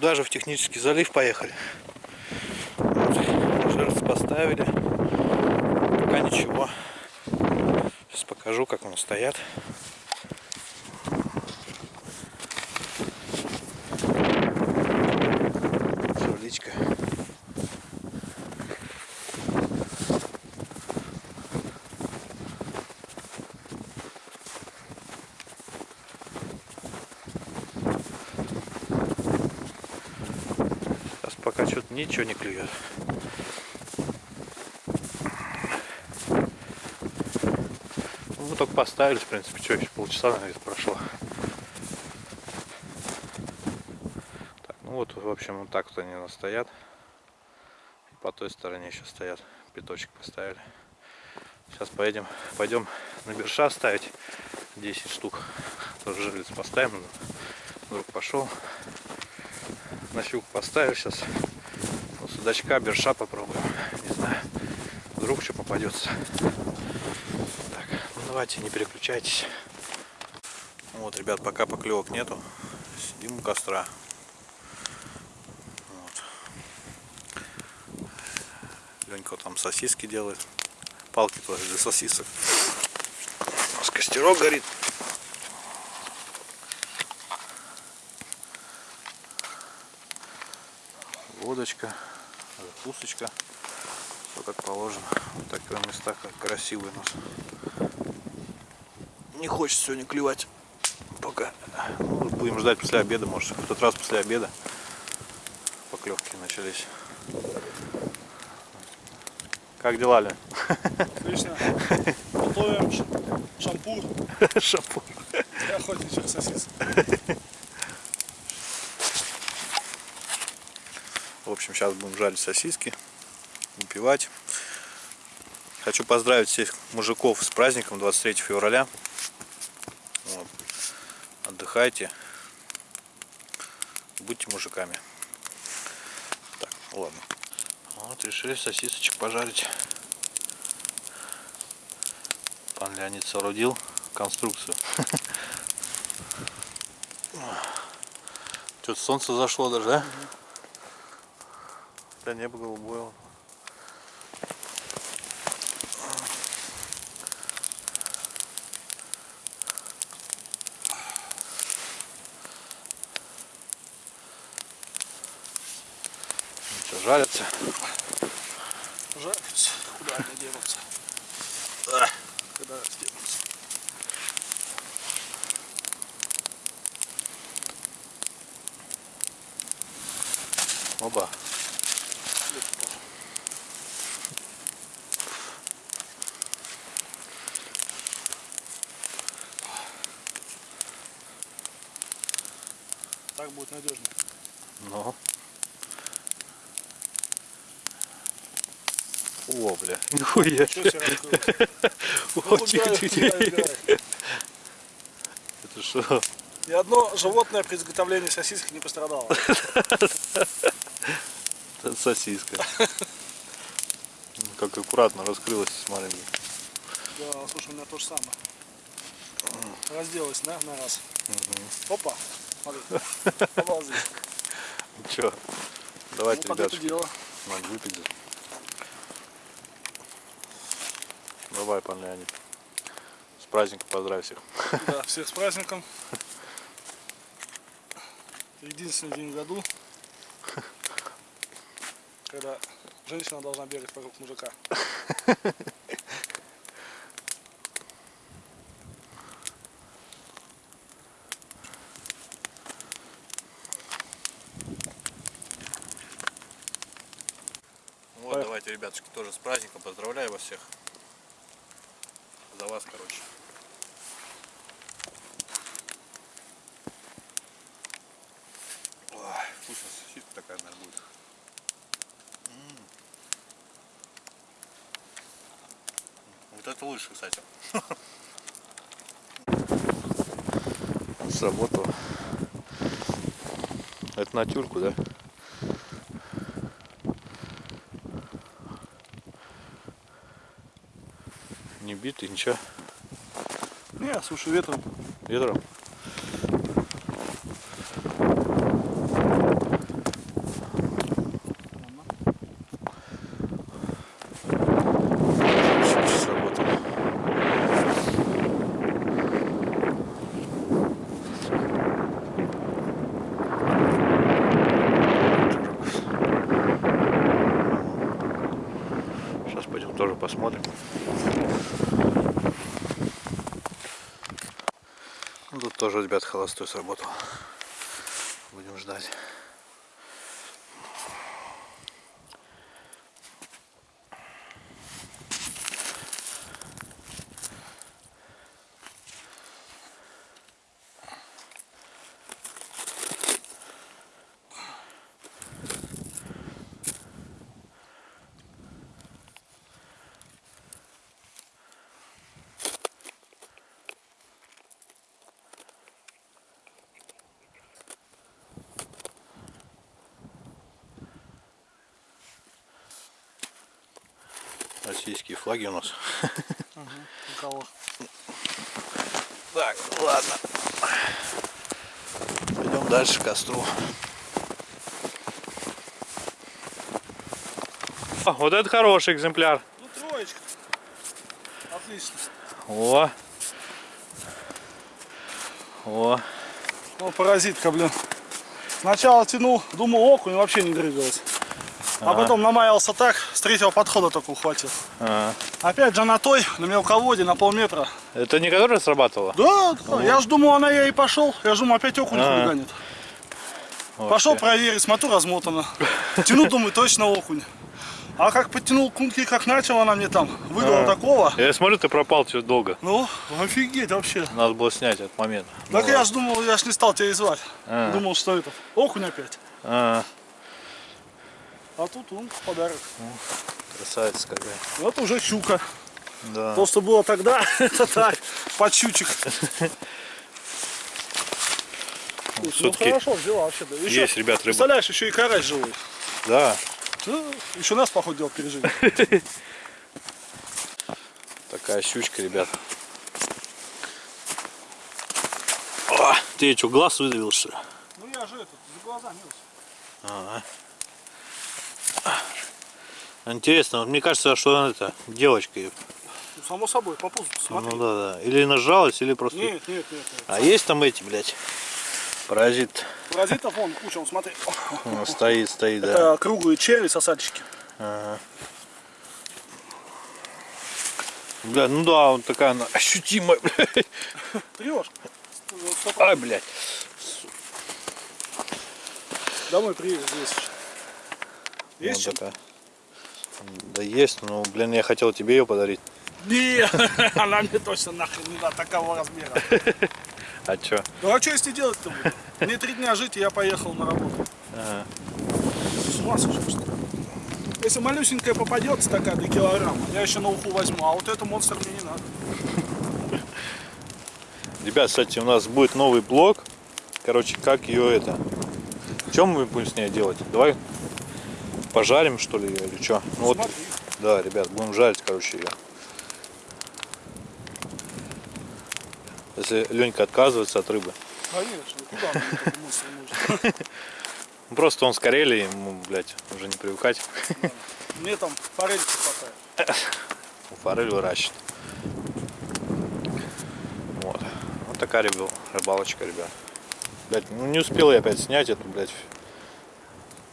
туда же в технический залив поехали. Жертв поставили. Пока ничего. Сейчас покажу, как они стоят. Жуличка. Сейчас пока что-то ничего не клюет. Ну, только поставили, в принципе, что еще полчаса, наверное, прошло. Так, ну вот, в общем, вот так вот они у нас стоят. И по той стороне еще стоят. Пяточек поставили. Сейчас поедем, пойдем на берша ставить 10 штук. Тоже жерлиц поставим. Вдруг пошел. На щуку поставил сейчас. Судачка, берша попробуем. Не знаю. Вдруг что попадется. Так, ну давайте, не переключайтесь. Вот, ребят, пока поклевок нету. Сидим у костра. Вот. Ленька там сосиски делает. Палки тоже для сосисок. У нас костерок горит. Водочка, закусочка. Все как положено. Вот такие места как красивые у нас. Не хочется сегодня клевать. Пока. Ну, будем ждать после обеда, может в тот раз после обеда поклевки начались. Как дела, Лен? Отлично. Готовим шампур Шапур. для охотничьих сосисок. Общем, сейчас будем жарить сосиски, выпивать. Хочу поздравить всех мужиков с праздником 23 февраля. Вот. Отдыхайте. Будьте мужиками. Так, ладно. Вот, решили сосисочек пожарить. Пан Леонид соорудил конструкцию. Что-то солнце зашло даже, да? Да небо голубое. что, жарятся. Жарится. Куда они денутся? Куда денутся? Оба. Так будет надежно. Ну. О, бля. Нихуя. О, тихо, тихо. Это что? Ни одно животное при изготовлении сосисок не пострадало. Это сосиска. Как аккуратно раскрылась, смотри. Да, слушай, у меня то же самое. Разделась, да, на раз. Опа, смотри. Ну что, давайте, Ну, дело. надо выпить. Давай, пан Леонид. С праздником поздравь всех. Да, всех с праздником. Единственный день в году, когда женщина должна бегать вокруг мужика. Вот, давайте, ребятушки, тоже с праздником. Поздравляю вас всех. За вас, короче. Ой, вкусная сосиска такая, наверное, будет. М. Вот это лучше, кстати. Сработало. Это на тюрку, да? Битый, ничего. Не, слушай, ветром. Ветром. тоже посмотрим. Ну, тут тоже, ребят, холостой сработал. Будем ждать. Российские флаги у нас. У кого? Так, ладно. Пойдем дальше к костру. О, вот это хороший экземпляр. Ну, троечка. Отлично. О. О. Ну, паразитка, блин. Сначала тянул, думал, окунь вообще не двигалась. А потом намаялся так, с третьего подхода только ухватил. А. Опять же на той, на мелководье, на полметра. Это не которая срабатывала? Да, да, я ж думал, она я и пошел. Я ж думал, опять окунь А. хулиганит. Вообще. Пошел проверить, смотрю, размотана. Тяну, думаю, точно окунь. А как подтянул кунки, как начал она мне там, выдала А. такого. Я смотрю, ты пропал чуть долго. Ну, офигеть вообще. Надо было снять этот момент. Так Ну я ж думал, я ж не стал тебя и звать. А. Думал, что это, окунь опять. А, А тут он подарок. красавица какая. Вот уже щука. Да. То, что было тогда, это так, подщучек. Ну Все-таки хорошо, взяла вообще. Да. Еще, есть, ребят, рыба. Представляешь, еще и карась живой. Да. Да, еще нас, походу, дело пережили. Такая щучка, ребят. О, ты что, глаз выдавил, что ли? Ну я же этот, за глаза мелочь. Ага. Интересно, вот мне кажется, что она это, девочка. Ну, само собой, по пузу смотри. Ну да, да. Или нажалась, или просто... Нет, нет, нет, нет. А есть там эти, блядь, паразит? Паразитов вон куча, вон, смотри. Он стоит, стоит, да. Это круглые черви, сосальщики. Ага. Бля, ну да, вот такая она ощутимая, блядь. Трешка. Ай, блядь. Домой приедешь здесь. Есть чем? такая. Да есть, но, блин, я хотел тебе ее подарить. Не, она мне точно нахрен не надо такого размера. А чё? Ну а что если делать-то буду? Мне три дня жить, и я поехал на работу. Ага. С ума сошел, что ли? Если малюсенькая попадется такая до килограмма, я еще на уху возьму, а вот это монстр мне не надо. Ребят, кстати, у нас будет новый блог. Короче, как ее это... Чем мы будем с ней делать? Давай пожарим, что ли, ее или что? Ну вот, да, ребят, будем жарить, короче, ее. Если Ленька отказывается от рыбы. Конечно? Ну, Просто он с Карелии, ему, блядь, уже не привыкать. Мне там форельки хватает. Форель выращивает. Вот. Вот такая рыбал- рыбалочка, ребят. Блядь, ну не успел я опять снять эту, блядь.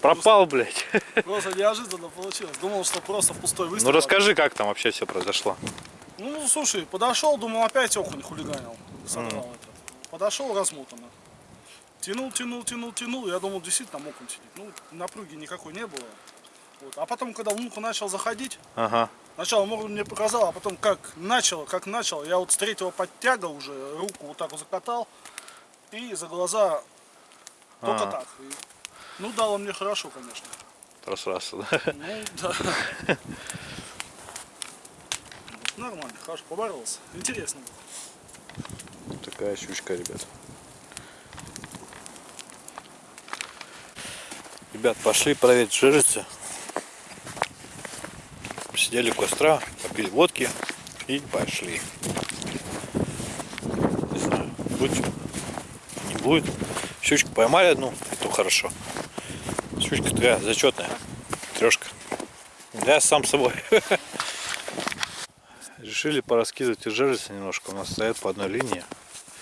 Пропал, блядь. Просто неожиданно получилось. Думал, что просто в пустой Ну выстрел. расскажи, как там вообще все произошло. Ну, слушай, подошел, думал, опять окунь хулиганил. Содрал это. Подошел размотанно. Тянул, тянул, тянул, тянул. Я думал, действительно там окунь сидит. Ну, напруги никакой не было. Вот. А потом, когда в лунку начал заходить, Ага. Сначала морду мне показал, а потом как начал, как начал, я вот с третьего подтяга уже руку вот так вот закатал и за глаза только А. так. Ну дал он мне хорошо, конечно. Просрался, да? Ну да. Нормально, хорошо, поборолся. Интересно было. Такая щучка, ребят. Ребят, пошли проверить жирницы. Сидели у костра, попили водки и пошли. Не знаю, будет не будет. Щучку поймали одну, и то хорошо. Щучка такая зачетная, трешка. Я сам собой. Решили пораскидывать и жерлицы немножко. У нас стоят по одной линии.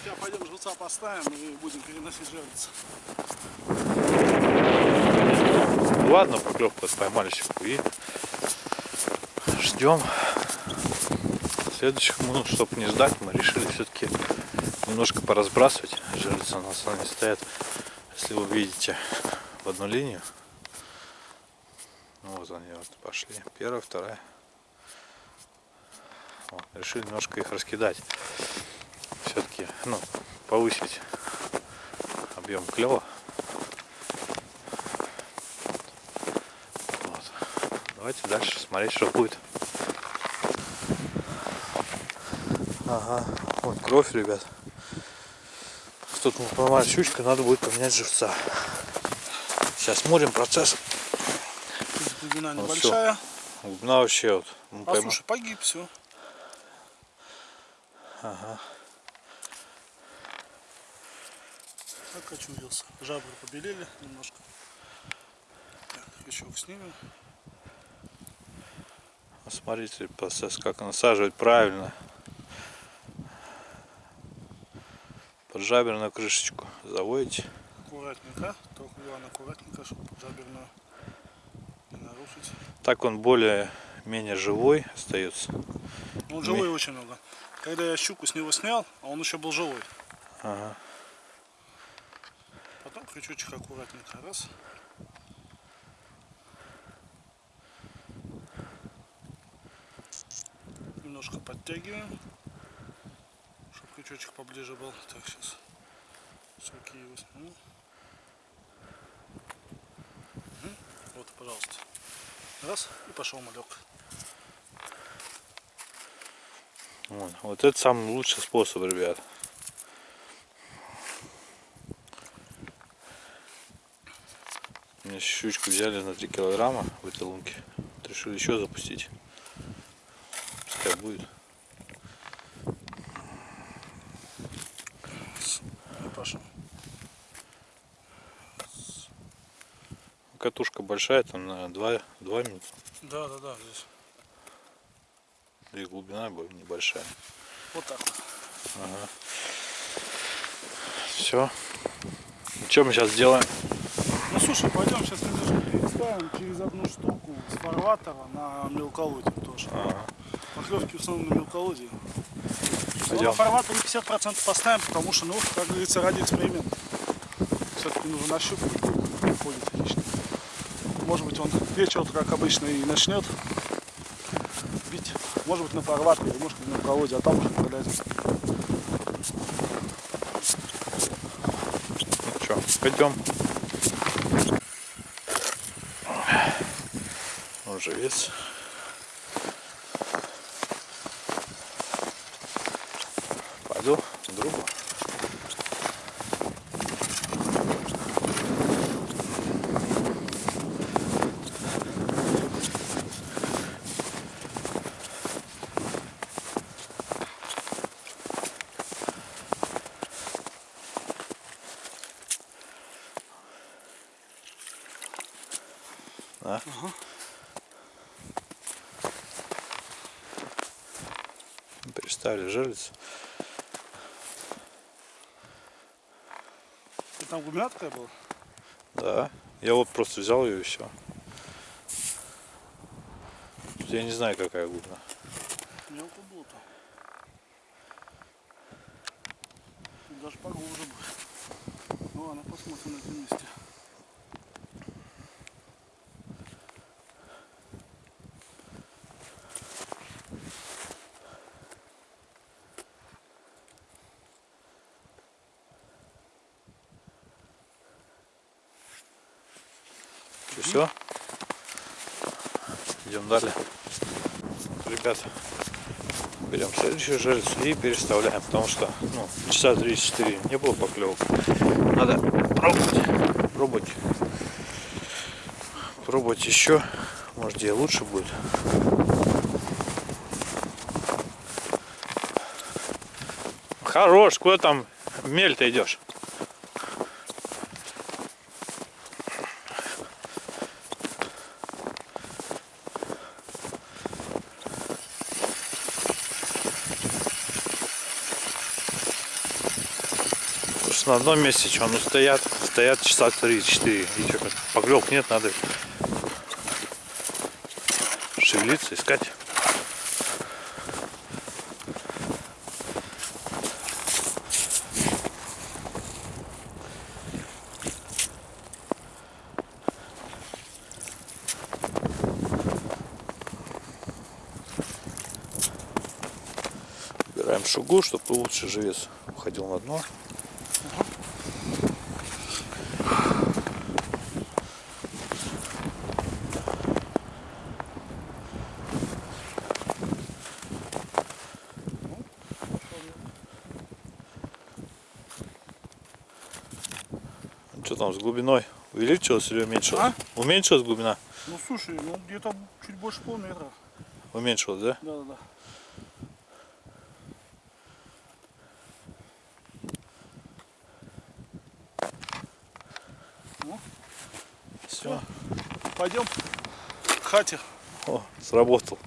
Сейчас пойдем живца поставим и будем переносить. Ну ладно, поклевку поймали щуку и ждем следующих минут, чтобы не ждать, мы решили все-таки немножко поразбрасывать. Жерлицы у нас они стоят, если вы видите, в одну линию. Ну, вот они вот пошли. Первая, вторая. Вот, решили немножко их раскидать. Все-таки, ну, повысить объем клева. Вот. Давайте дальше смотреть, что будет. Ага, вот кровь, ребят. Тут мы поймали щучка, надо будет поменять живца. Сейчас смотрим процесс. Тут глубина Ну, небольшая. Глубина вообще вот. мы А пойма- слушай, погиб все. Ага. Окочурился. Жабры побелели немножко. Так, еще снимем. Смотрите процесс, как насаживать правильно. Под жаберную крышечку заводите. Аккуратненько. Только главное аккуратненько, чтобы жаберную не нарушить. Так он более-менее живой остается. Ну, живой очень много. Когда я щуку с него снял, а он еще был живой. Ага. Потом крючочек аккуратненько. Раз. Немножко подтягиваем, чтобы крючочек поближе был. Так, сейчас сроки его сниму. Мгм. Вот, пожалуйста. Раз, и пошел малек. Вот. вот это самый лучший способ, ребят. Мне щучку взяли на 3 килограмма в этой лунке. Вот Решили еще запустить. Пускай будет. И пошел. Катушка большая, там на 2, 2 минуты. Да, да, да, здесь. И глубина небольшая. Вот так вот. Все. Что мы сейчас делаем? Ну слушай, пойдем сейчас переставим через одну штуку с фарватера на мелколодье тоже. Ага. Поклевки в основном на мелколодье. Пойдем. На фарватере 50% поставим, потому что, ну, как говорится, ради эксперимента. Все-таки нужно нащупать, ходит хищник. Может быть, он вечером, как обычно, и начнет бить. Может быть, на фарватере, может быть, на мелколодье, а там уже продать. Ну что, пойдем. Он живец. Пойду другу. Да? Переставили жерлицу. И там глубина такая была? Да. Я вот просто взял ее и все. Я не знаю, какая глубина. Мелко было-то. Тут Даже поглубже будет. Ну ладно, посмотрим на этом месте. Все? Идем далее. Ребят, берем следующую жерлицу и переставляем, потому что ну, часа 3-4 не было поклевок. Надо пробовать, пробовать, пробовать еще, может где лучше будет. Хорош, куда там мель-то идешь? На одном месте что, ну стоят, стоят часа 3-4. И что, поклевок нет, надо шевелиться, искать. Убираем шугу, чтобы лучше живец уходил на дно. Там с глубиной? Увеличилась или уменьшилась? А? Уменьшилась глубина? Ну слушай, ну где-то чуть больше полметра. Уменьшилась, да? Да, да, да. Все. Пойдем к хате. О, сработал.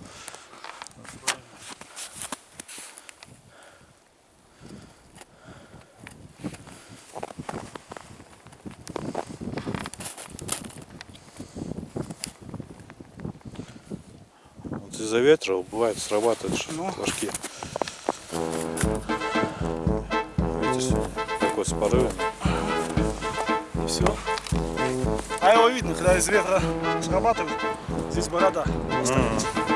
Вот из-за ветра бывает срабатывают Ну. флажки. Видите, такой с порывами. И все. А его видно, когда из ветра срабатывает. Здесь борода. останется. Это